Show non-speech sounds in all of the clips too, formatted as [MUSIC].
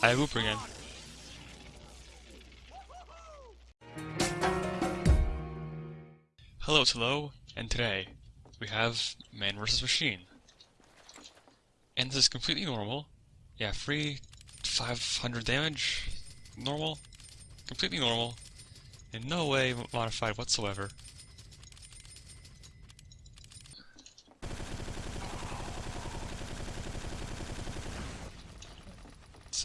I have Hooper again. Hello, it's Hello, and today we have Mann vs. Machine. And this is completely normal. Yeah, free 500 damage, normal, completely normal, in no way modified whatsoever.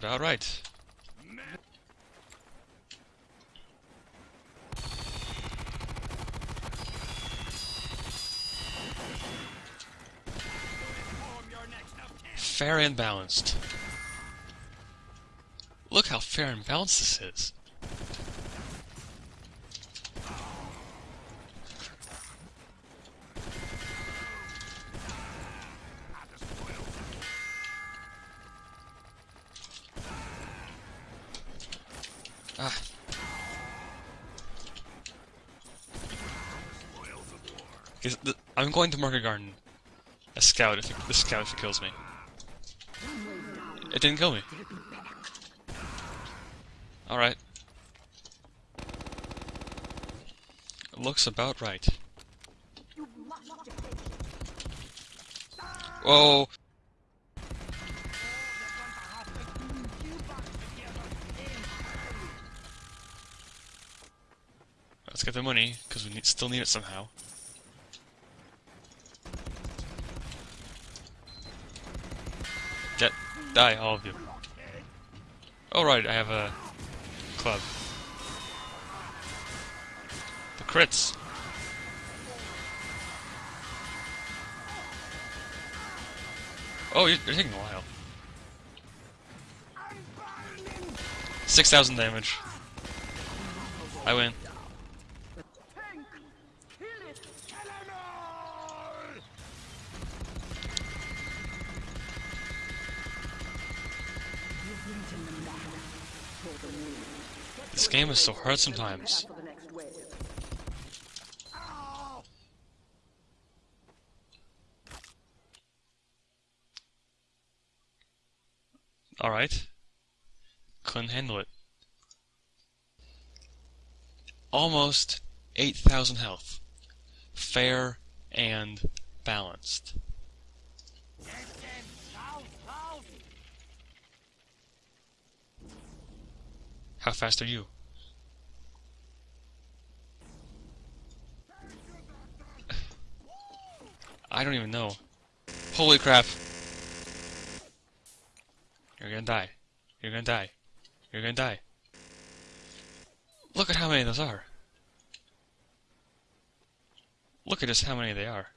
That's about right. Fair and balanced. Look how fair and balanced this is. I'm going to Market Garden. A scout if it, the scout if it kills me. It didn't kill me. Alright. Looks about right. Whoa! Let's get the money, because we need, still need it somehow. Get, die, all of you. Oh I have a club. The crits. Oh, you're, you're taking a while. 6,000 damage. I win. This game is so hard sometimes. Alright. Couldn't handle it. Almost 8,000 health. Fair and balanced. How fast are you? [LAUGHS] I don't even know. Holy crap. You're gonna die. You're gonna die. You're gonna die. Look at how many those are. Look at just how many they are.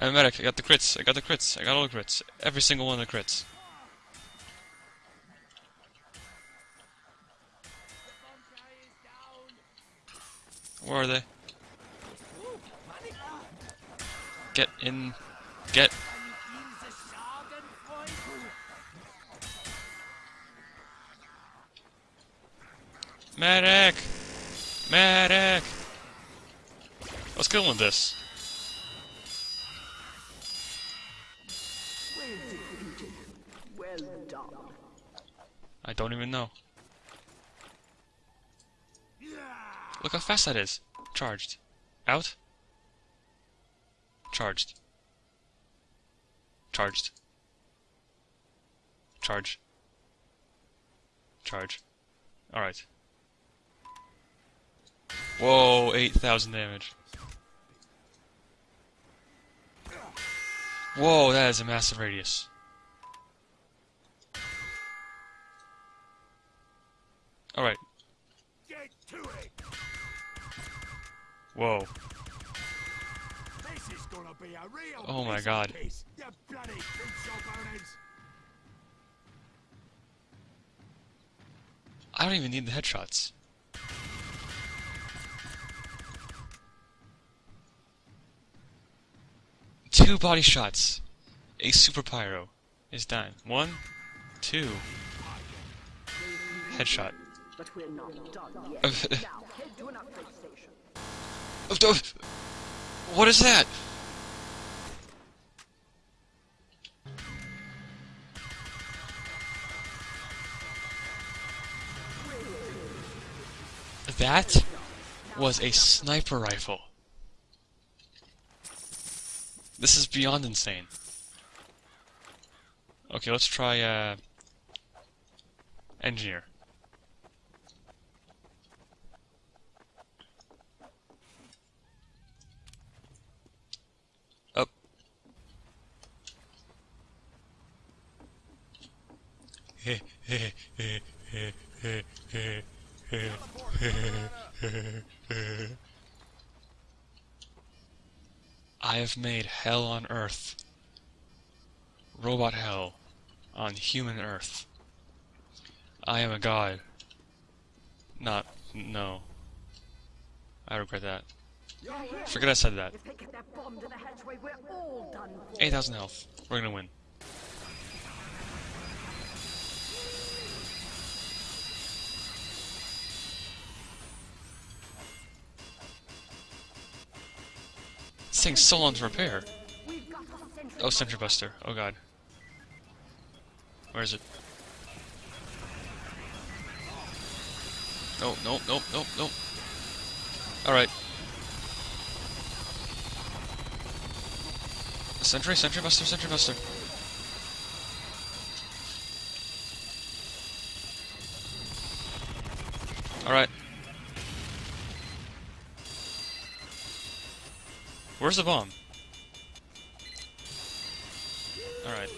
I'm a medic. I got the crits. I got the crits. I got all the crits. Every single one of the crits. Where are they? Get in. Get. Medic! Medic! Let's go with this. Don't even know. Look how fast that is. Charged. Out. Charged. Charged. Charge. Charge. Alright. Whoa, 8,000 damage. Whoa, that is a massive radius. Alright. Whoa. oh my god. I don't even need the headshots. Two body shots. A super pyro is done. One, two. Headshot. But we're not done yet. now head to an upgrade station. What is that? That was a sniper rifle. This is beyond insane. Okay, let's try, uh... Engineer. Made hell on earth. Robot hell on human earth. I am a god. Not, no. I regret that. Forget I said that. If they get that bomb to the hatchway, we're all done for. 8,000 health. We're gonna win. Thing's so long to repair. Oh, Sentry Buster. Oh god. Where is it? No, no, no, no, no. Alright. Sentry, Sentry Buster, Sentry Buster. Alright. Where's the bomb? Alright.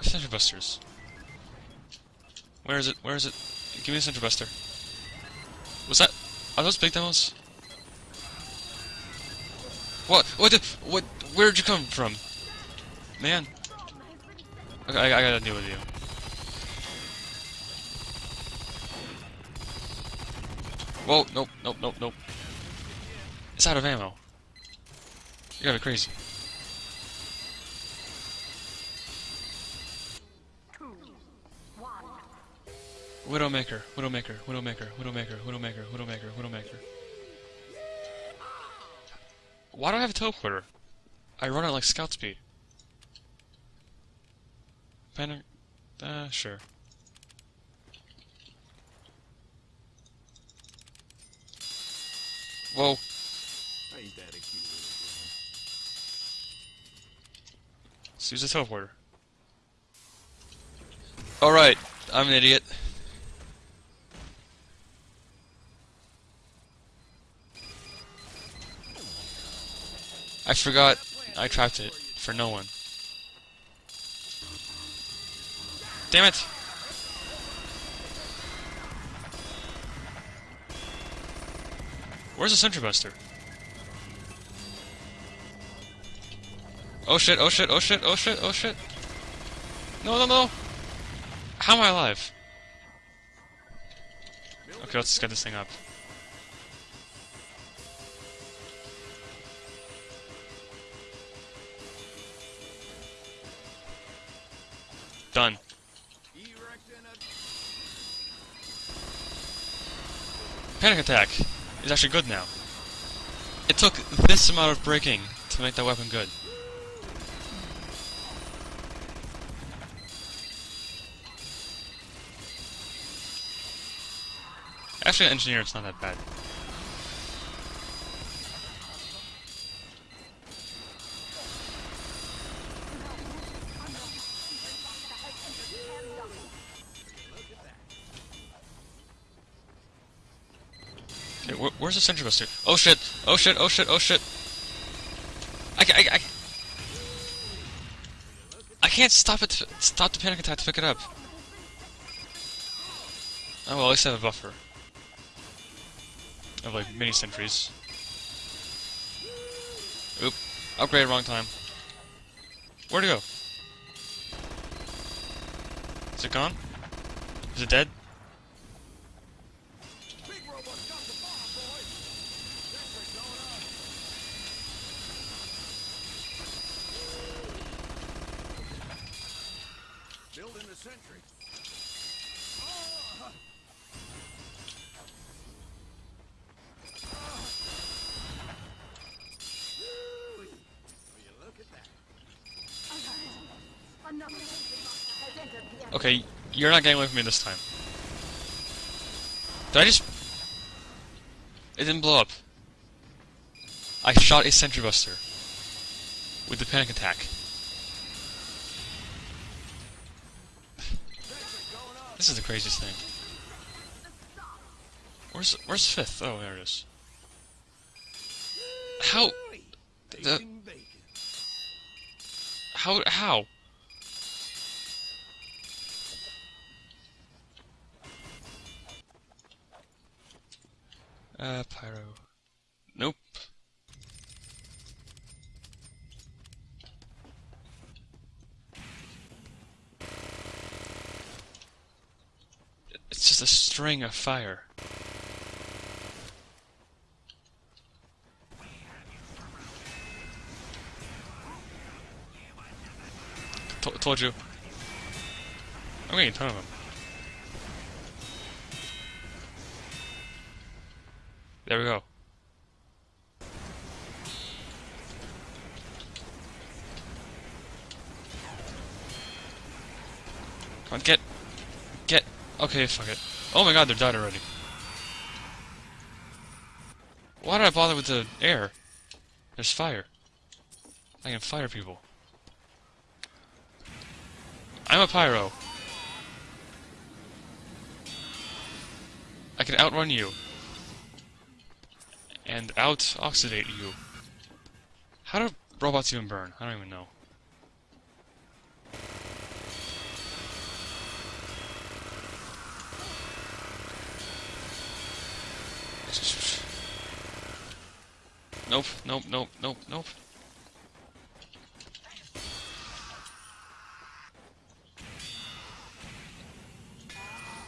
The. Sentry Busters. Where is it? Where is it? Give me a Sentry Buster. Was that? Are those big demos? What? What? The, what? Where'd you come from? Man. Okay, I, I gotta deal with you. Whoa, nope, nope, nope, nope. It's out of ammo. You gotta be crazy. Widowmaker, Widowmaker, Widowmaker, Widowmaker, Widowmaker, Widowmaker, Widowmaker. Why do I have a teleporter? I run it like scout speed. Panic. Uh, sure. Whoa. Ain't that a cute Let's use the teleporter. Alright, I'm an idiot. I forgot I trapped it for no one. Damn it! Where's the Sentry Buster? Oh shit, oh shit, oh shit, oh shit, oh shit. No, no, no! How am I alive? Okay, let's just get this thing up. Panic attack is actually good now. It took this amount of breaking to make that weapon good. Actually, engineer, it's not that bad. Where's the sentry buster? Oh shit! Oh shit! Oh shit! Oh shit! I, I, I, I can't stop it. To, stop the panic attack to pick it up. Oh well, at least I have a buffer. Of like mini sentries. Oop! Upgrade wrong time. Where'd it go? Is it gone? Is it dead? sentry. Will you look at that? Another sentry master has entered the area. Okay, you're not getting away from me this time. Did I just... It didn't blow up. I shot a sentry buster. With the panic attack. This is the craziest thing. Where's where's fifth? Oh, there it is. How the how how? Uh, pyro. Nope. It's just a string of fire. T told you. I'm getting a ton of them. There we go. Come on, get, get. Okay, fuck it. Oh my god, they're dead already. Why did I bother with the air? There's fire. I can fire people. I'm a pyro. I can outrun you. And out oxidate you. How do robots even burn? I don't even know. Nope, nope, nope, nope, nope.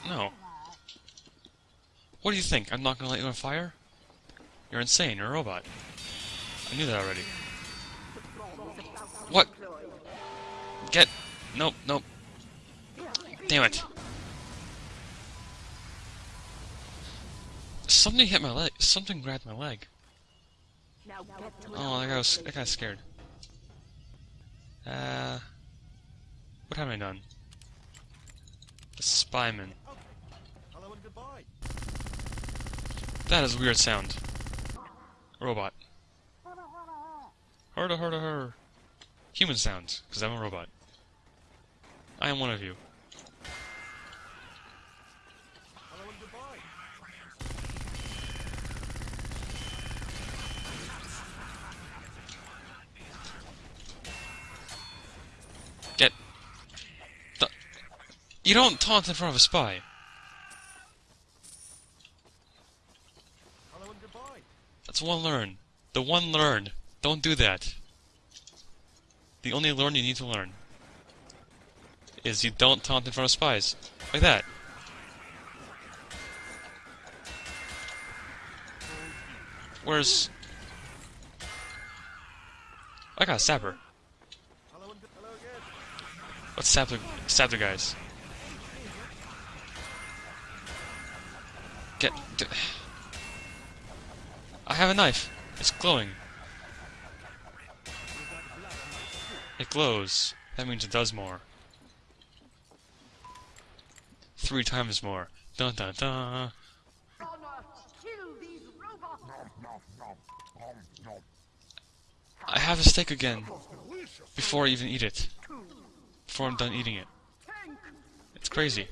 No. What do you think? I'm not gonna let you on fire? You're insane, you're a robot. I knew that already. What? Get... Nope, nope. Damn it. Something hit my leg. Something grabbed my leg. Oh, that guy was... That guy's scared. Uh... What have I done? The spyman. That is a weird sound. Robot. Her to her. Human sounds, because I'm a robot. I am one of you. Get. The... You don't taunt in front of a spy. Hello and goodbye. That's one learn. The one learn. Don't do that. The only learn you need to learn is you don't taunt in front of spies. Like that. Where's... I got a sapper. The, stab the guys. Get... I have a knife. It's glowing. It glows. That means it does more. Three times more. Dun dun dun. I have a steak again. Before I even eat it. Before I'm done eating it. It's crazy.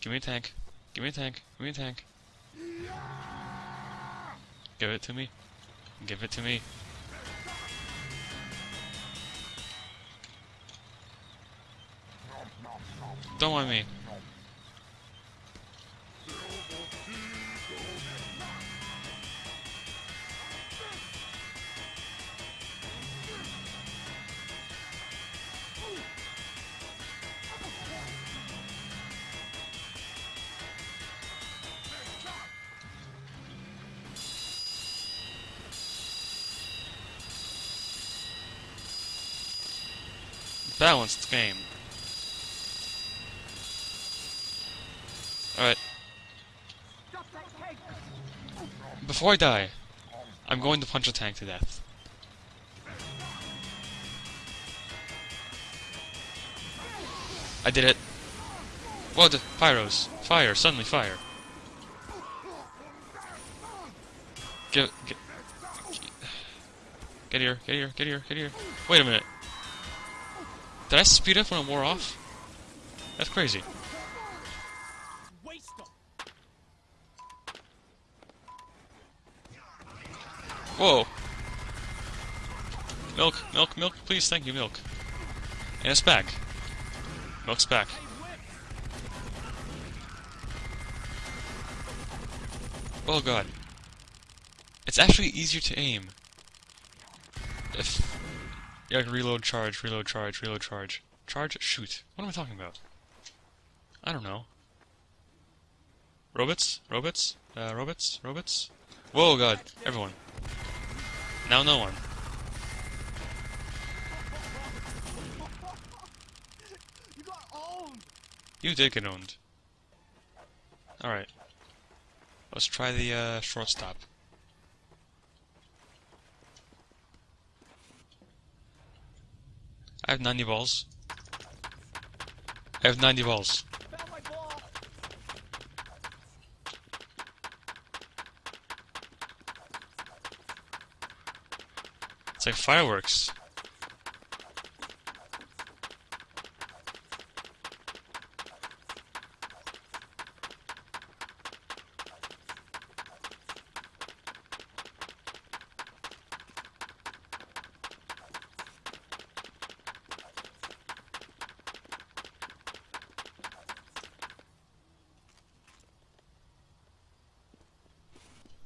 Give me a tank. Give me a tank. Give me a tank. Give it to me. Give it to me. Don't mind me. balanced game. Alright. Before I die, I'm going to punch a tank to death. I did it. Whoa, the pyros. Fire, suddenly fire. Get, get, get here, get here, get here, get here. Wait a minute. Did I speed up when it wore off? That's crazy. Whoa. Milk, milk, milk, please, thank you, milk. And it's back. Milk's back. Oh god. It's actually easier to aim. If... Yeah, reload, charge, reload, charge, reload, charge. Charge, shoot. What am I talking about? I don't know. Robots? Robots? Uh, robots? Robots? Whoa, god. Everyone. Now no one. You got owned. You did get owned. Alright. Let's try the uh, shortstop. I have 90 balls. I have 90 balls. Ball. It's like fireworks.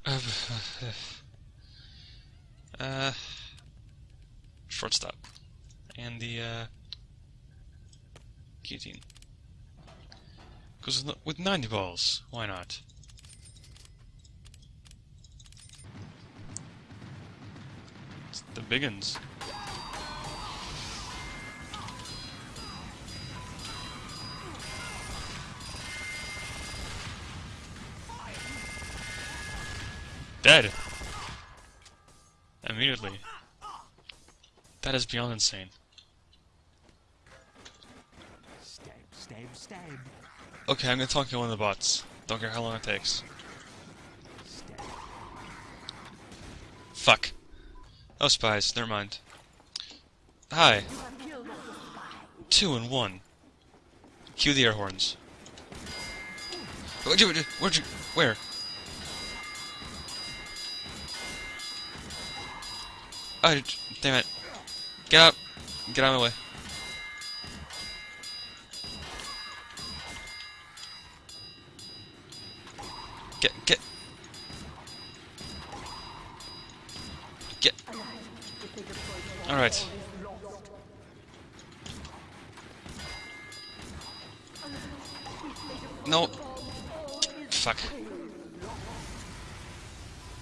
[SIGHS] Uh, shortstop, and the uh, guillotine. Because with 90 balls, why not? It's the biggins. Dead. Immediately. That is beyond insane. Stab, stab, stab. Okay, I'm gonna talk to one of the bots. Don't care how long it takes. Fuck. Oh, spies. Never mind. Hi. Two and one. Cue the air horns. Where'd you, where'd you, where? Oh, damn it. Get out. Get out of my way. Get, get. Get. Alright. No. Fuck.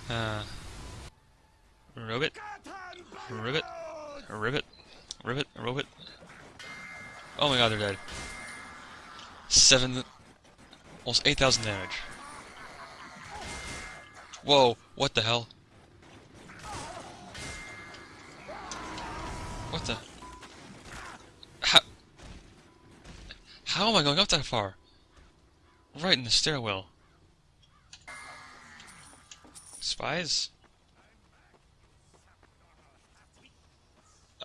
Uh. Ribbit. Ribbit. Ribbit. Ribbit. Oh my god, they're dead. Seven. Almost 8,000 damage. Whoa, what the hell? What the? How? How am I going up that far? Right in the stairwell. Spies?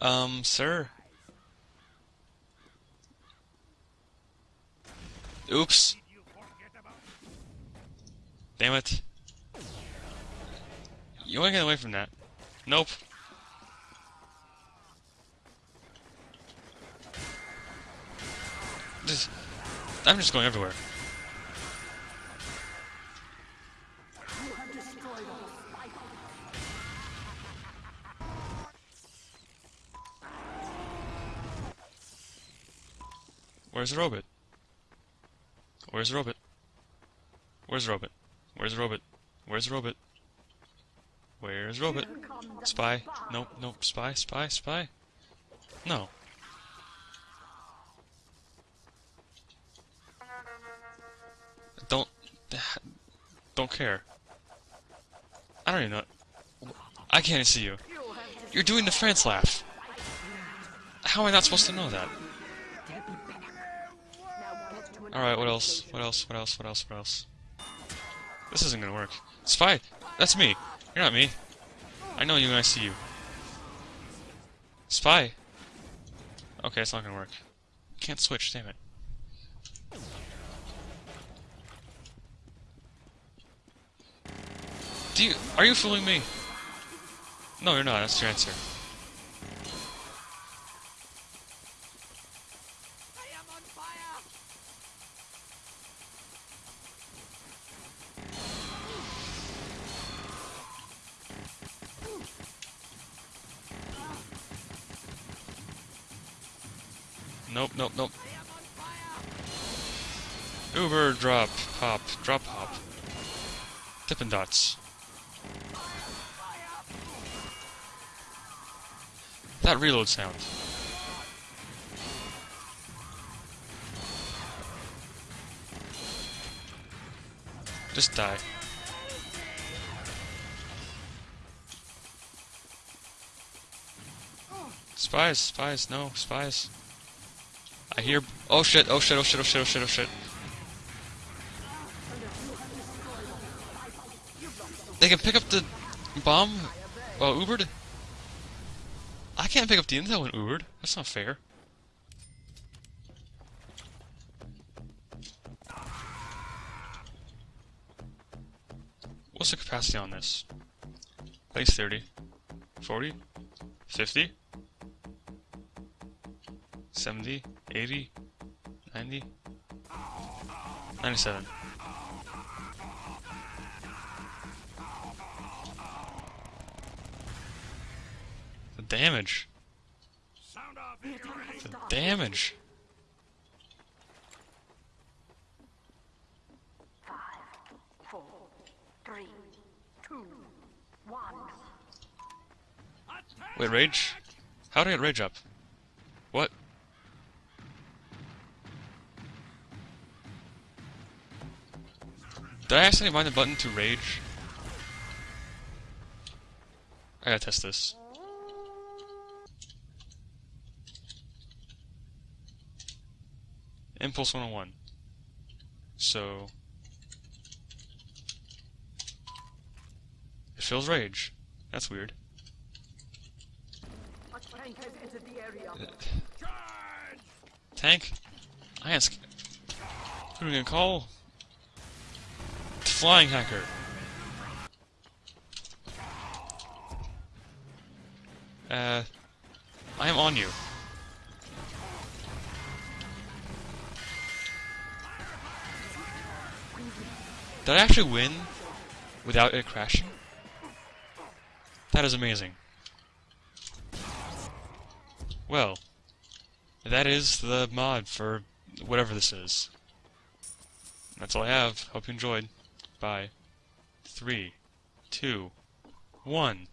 Um, sir? Oops. Damn it. You wanna get away from that? Nope. Just, I'm just going everywhere. Where's the robot? Where's the robot? Where's robot? Where's the robot? Where's the robot? Where's robot? Spy? Nope, nope. Spy, spy, spy. No. Don't. Don't care. I don't even know. I can't see you. You're doing the France laugh. How am I not supposed to know that? now get to an Alright, what else? What else? What else? What else? What else? This isn't gonna work. Spy! That's me! You're not me. I know you when I see you. Spy! Okay, it's not gonna work. Can't switch, damn it. Do you- are you fooling me? No, you're not, that's your answer. Nope, nope, nope. Uber, drop, hop, drop, hop. Dippin' Dots. That reload sound. Just die. Spies, spies, no, spies. I hear. Oh shit! Oh shit! Oh shit! Oh shit! Oh shit! Oh shit! They can pick up the bomb. Well, Ubered. I can't pick up the intel when Ubered. That's not fair. What's the capacity on this? Base 30. 40? 50? 70, 80, 90, 97. The damage. The damage. five, four, three, two, one. Wait, rage? How do I get rage up? What? Did I accidentally bind the button to rage? I gotta test this. Impulse 101. So... It feels rage. That's weird. Tank? I ask. Who are we gonna call? Flying hacker. Uh, I am on you. Did I actually win without it crashing? That is amazing. Well, that is the mod for whatever this is. That's all I have. Hope you enjoyed. Bye. Three, two, one.